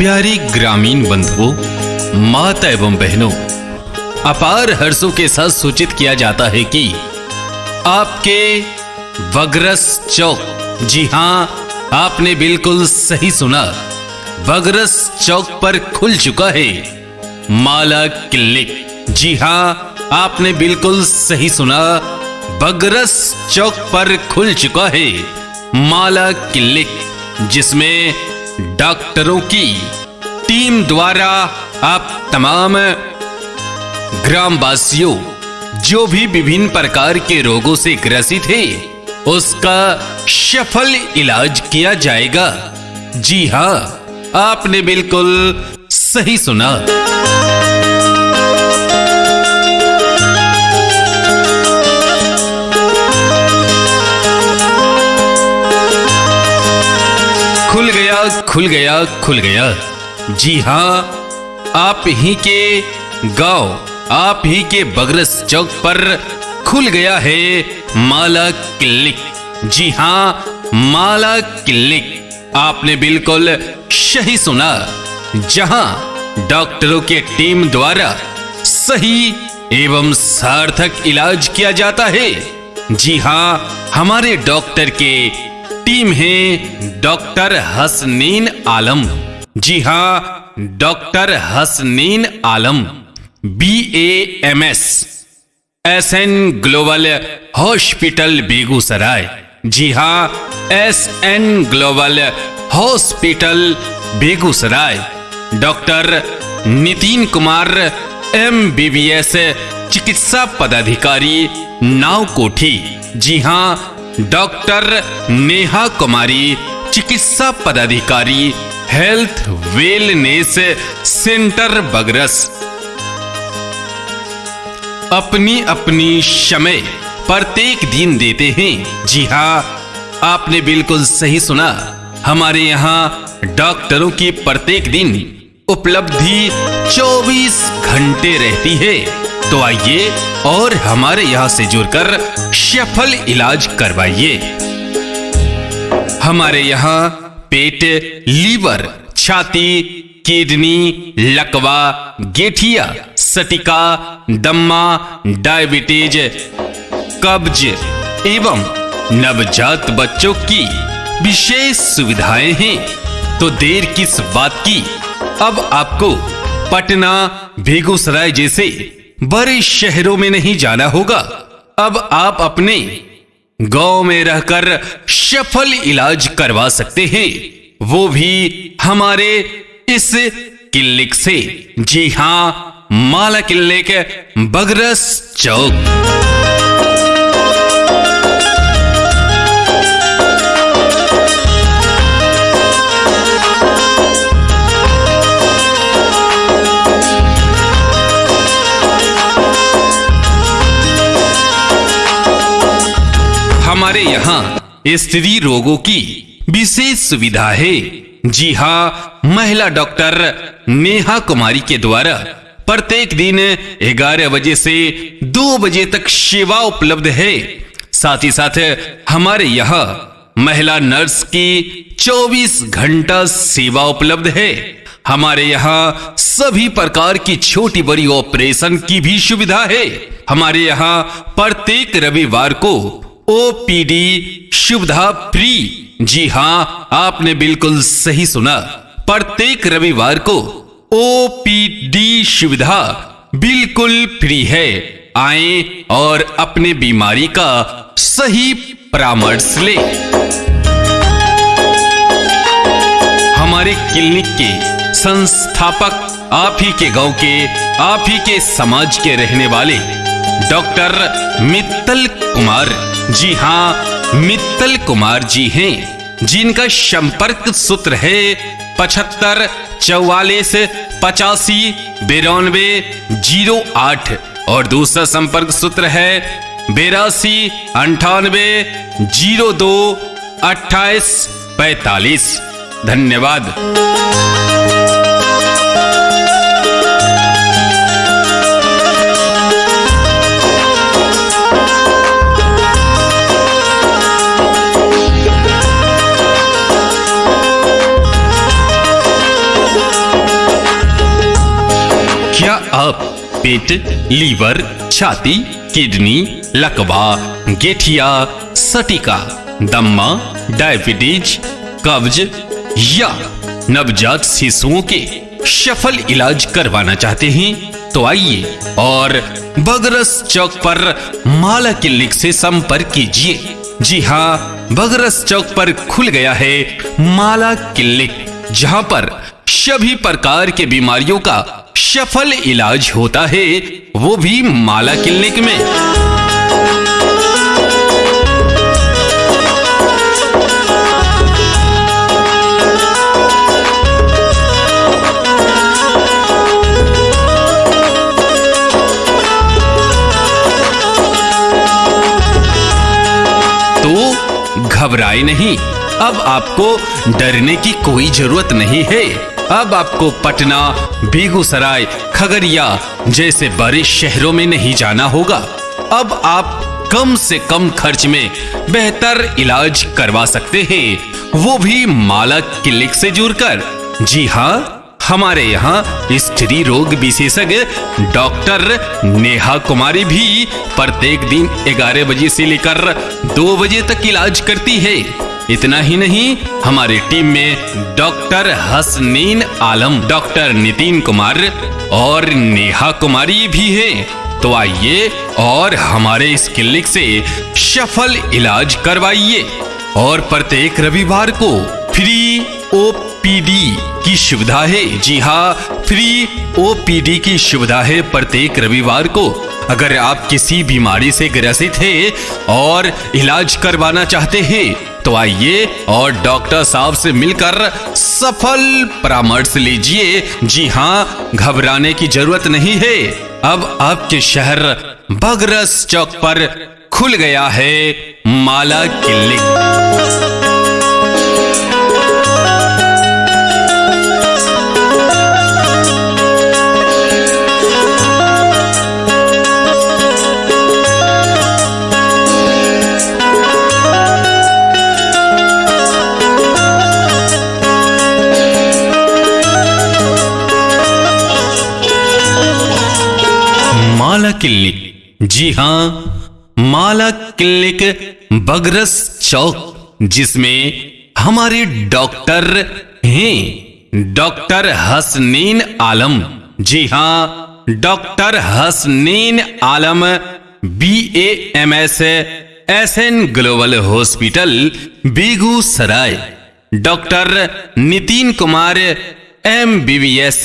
प्यारी ग्रामीण बंधुओं, माता एवं बहनों, अपार हर्षों के साथ सूचित किया जाता है कि आपके बगरस चौक, जी हाँ, आपने बिल्कुल सही सुना बगरस चौक पर खुल चुका है, माला क्लिनिक जी हाँ, आपने बिल्कुल सही सुना बगरस चौक पर खुल चुका है, माला क्लिनिक जिसमें डॉक्टरों की टीम द्वारा आप तमाम ग्रामवासियों, जो भी विभिन्न प्रकार के रोगों से ग्रसित है, उसका सफल इलाज किया जाएगा। जी हाँ, आपने बिल्कुल सही सुना। खुल गया खुल गया खुल गया। जी हाँ आप ही के गाँव, आप ही के बगरस चौक पर खुल गया है माला क्लिनिक जी हाँ माला क्लिनिक आपने बिल्कुल सही सुना। जहाँ डॉक्टरों के टीम द्वारा सही एवं सार्थक इलाज किया जाता है, जी हाँ हमारे डॉक्टर के टीम है डॉक्टर हसनीन आलम। जी हाँ, doctor Hasnain Alam B A M S S N global hospital Begusarai. जी हाँ S N global hospital Begusarai. Doctor Nitin Kumar M B B S चिकित्सा पदाधिकारी नाव कोठी जी हाँ, डॉक्टर नेहा कुमारी, चिकित्सा पदाधिकारी हेल्थ वेलनेस सेंटर बगरस। अपनी अपनी समय प्रत्येक दिन देते हैं। जी हाँ आपने बिल्कुल सही सुना। हमारे यहाँ डॉक्टरों की प्रत्येक दिन उपलब्धि 24 घंटे रहती है। तो आइए और हमारे यहाँ से जुड़कर सफल इलाज करवाइए। हमारे यहाँ पेट, लीवर, छाती, किडनी, लकवा, गेठिया, सटिका, दम्मा, डायबिटीज़, कब्ज एवं नवजात बच्चों की विशेष सुविधाएँ हैं। तो देर किस बात की? अब आपको पटना, बेगूसराय जैसे बड़े शहरों में नहीं जाना होगा। अब आप अपने गाँव में रहकर सफल इलाज करवा सकते हैं। वो भी हमारे इस क्लिनिक से। जी हाँ, माला क्लिनिक बगरस चौक। हमारे यहाँ स्त्री रोगों की विशेष सुविधा है। जी हाँ महिला डॉक्टर नेहा कुमारी के द्वारा प्रत्येक दिन 11 बजे से 2 बजे तक सेवा उपलब्ध है। साथ ही साथ हमारे यहाँ महिला नर्स की 24 घंटा सेवा उपलब्ध है। हमारे यहाँ सभी प्रकार की छोटी बड़ी ऑपरेशन की भी सुविधा है। हमारे यहाँ प्रत्येक रविवार को ओपीडी सुविधा फ्री। जी हाँ आपने बिल्कुल सही सुना। प्रत्येक रविवार को ओपीडी सुविधा बिल्कुल फ्री है। आए और अपने बीमारी का सही परामर्श ले। हमारे क्लिनिक के संस्थापक, आप ही के गाँव के, आप ही के समाज के रहने वाले डॉक्टर मित्तल कुमार जी हाँ मित्तल कुमार जी हैं, जिनका संपर्क सूत्र है पचहत्तर, चौवालीस, पचासी, बिरानवे, ज़ीरो आठ, और दूसरा संपर्क सूत्र है बेरासी, अंठानवे, ज़ीरो दो, अट्ठाईस, पैतालीस। धन्यवाद। पेट, लीवर, छाती, किडनी, लकवा, गेठिया, सटिका, दम्मा, डायबिटीज़, कब्ज या नवजात शिशुओं के सफल इलाज करवाना चाहते हैं तो आइए और बगरस चौक पर माला क्लिनिक से संपर्क कीजिए। जी हाँ बगरस चौक पर खुल गया है माला क्लिनिक जहाँ पर सभी प्रकार के बीमारियों का सफल इलाज होता है, वो भी माला क्लिनिक में। तो घबराए नहीं, अब आपको डरने की कोई ज़रूरत नहीं है। अब आपको पटना, बेगूसराय, खगड़िया जैसे बड़े शहरों में नहीं जाना होगा। अब आप कम से कम खर्च में बेहतर इलाज करवा सकते हैं। वो भी माला क्लिनिक से जुड़कर। जी हाँ हमारे यहाँ स्त्री रोग विशेषज्ञ डॉक्टर नेहा कुमारी भी प्रत्येक दिन 11 बजे से लेकर 2 बजे तक इलाज करती है। इतना ही नहीं, हमारी टीम में डॉक्टर हसनीन आलम, डॉक्टर नितिन कुमार और नेहा कुमारी भी हैं। तो आइए और हमारे इस क्लिनिक से सफल इलाज करवाइए और प्रत्येक रविवार को फ्री ओपीडी की सुविधा है। जी हाँ फ्री ओपीडी की सुविधा है प्रत्येक रविवार को। अगर आप किसी बीमारी से ग्रसित हैं और इलाज करवाना चाहते हैं तो आइए और डॉक्टर साहब से मिलकर सफल परामर्श लीजिए। जी हाँ घबराने की ज़रूरत नहीं है। अब आपके शहर बगरस चौक पर खुल गया है माला क्लिनिक क्लिनिक जी हाँ माला क्लिनिक बगरस चौक, जिसमें हमारे डॉक्टर हैं, डॉक्टर हसनीन आलम। जी हाँ doctor Hasnain Alam B A M S S N global hospital, Begusarai. Doctor Nitin Kumar M B B S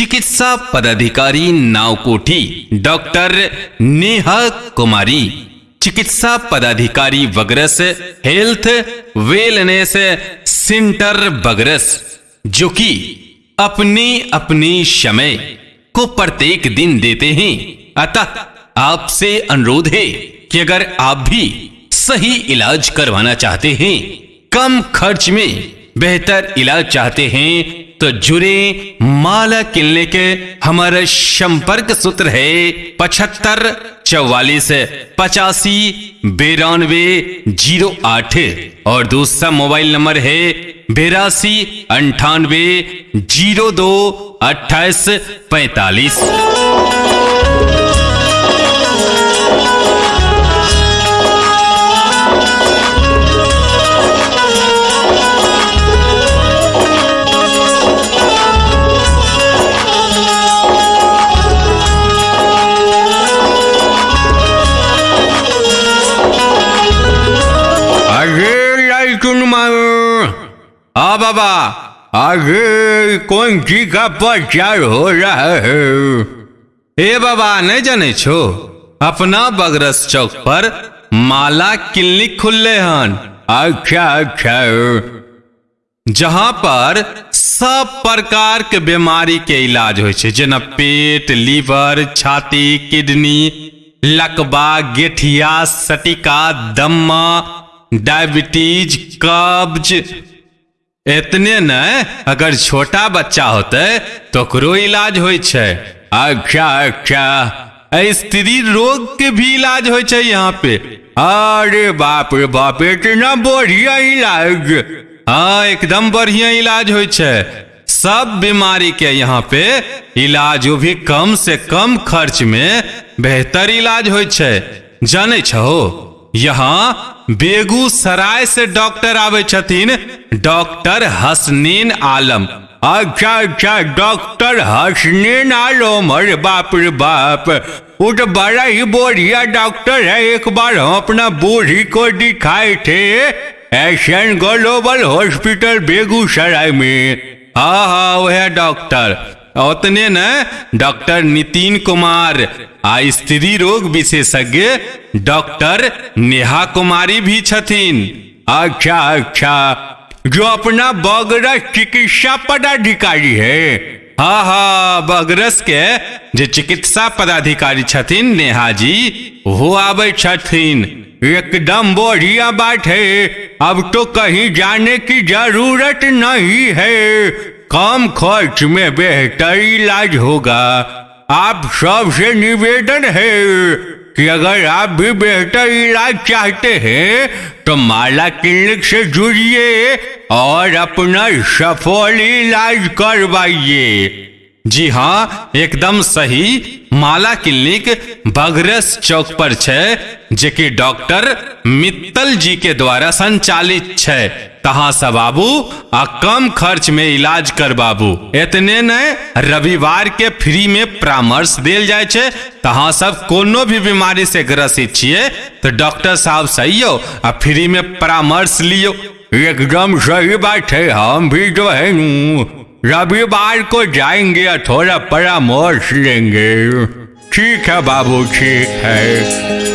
चिकित्सा पदाधिकारी नावकोठी, डॉक्टर नेहा कुमारी, चिकित्सा पदाधिकारी Bagras health wellness centre Bagras जो कि अपने अपने समय को प्रत्येक दिन देते हैं। अतः आपसे अनुरोध है कि अगर आप भी सही इलाज करवाना चाहते हैं, कम खर्च में बेहतर इलाज चाहते हैं तो जुड़े माला के हमारे संपर्क सूत्र है पचहत्तर, चौवालीस, पचासी, बेरानवे, ज़ीरो आठ। और दूसरा मोबाइल नंबर है बेरासी, अंठानवे, ज़ीरो दो, अट्ठाईस, पैतालीस। कौन जी का प्रचार हो रहा है? ए बाबा नहीं जाने छो। अपना बगरस चौक पर माला क्लिनिक खुले हन अच्छा अच्छा। जहाँ पर सब प्रकार के बीमारी के इलाज हो जेना पेट, लीवर, छाती, किडनी, लकबा, गेठिया, सटिका, दम्मा, डायबिटीज़, कब्ज इतने न, अगर छोटा बच्चा होते तो ओकरो इलाज हो अच्छा अच्छा स्त्री रोग के भी इलाज हो छै यहाँ पे। अरे बाप रे बाप इतना बढ़िया इलाज। हाँ एकदम बढ़िया इलाज हो सब बीमारी के यहाँ पे इलाज वो भी कम से कम खर्च में बेहतर इलाज हो जाने छहो? यहाँ बेगूसराय से डॉक्टर आवे डॉक्टर हसनीन आलम। अच्छा अच्छा डॉक्टर हसनीन आलम, अरे बाप रे बाप। वो तो बड़ा ही बढ़िया डॉक्टर है, एक बार हम अपना बूढ़ी को दिखाए थे एशियन ग्लोबल हॉस्पिटल बेगूसराय में। हाँ हाँ वह डॉक्टर। उतने न डॉक्टर नितिन कुमार आ स्त्री रोग विशेषज्ञ डॉक्टर नेहा कुमारी भी छथिन। अच्छा अच्छा। जो अपना बगरस चिकित्सा पदाधिकारी है। हाँ हाँ बगरस के जो चिकित्सा पदाधिकारी छथिन नेहा जी, वो आवे छथिन। एकदम बढ़िया बात है। अब तो कहीं जाने की ज़रूरत नहीं है। कम खर्च में बेहतर इलाज होगा। आप सबसे निवेदन है कि अगर आप भी बेहतर इलाज चाहते हैं तो माला क्लिनिक से जुड़िए और अपना सफल इलाज करवाइए। जी हाँ एकदम सही। माला क्लिनिक बगरस चौक पर छै जेकि डॉक्टर मित्तल जी के द्वारा संचालित छै। तहाँ से बाबू, आ कम खर्च में इलाज कर बाबू। इतने ने रविवार के फ्री में परामर्श देल जाय छै, तहाँ सब कोनो भी बीमारी से ग्रसित छिए तो डॉक्टर साहब सही हो आ फ्री में परामर्श लियो। एकदम सही बात है, हम भी जो है नू, रविवार को जाएँगे और थोड़ा परामर्श लेंगे। ठीक है बाबू, ठीक है।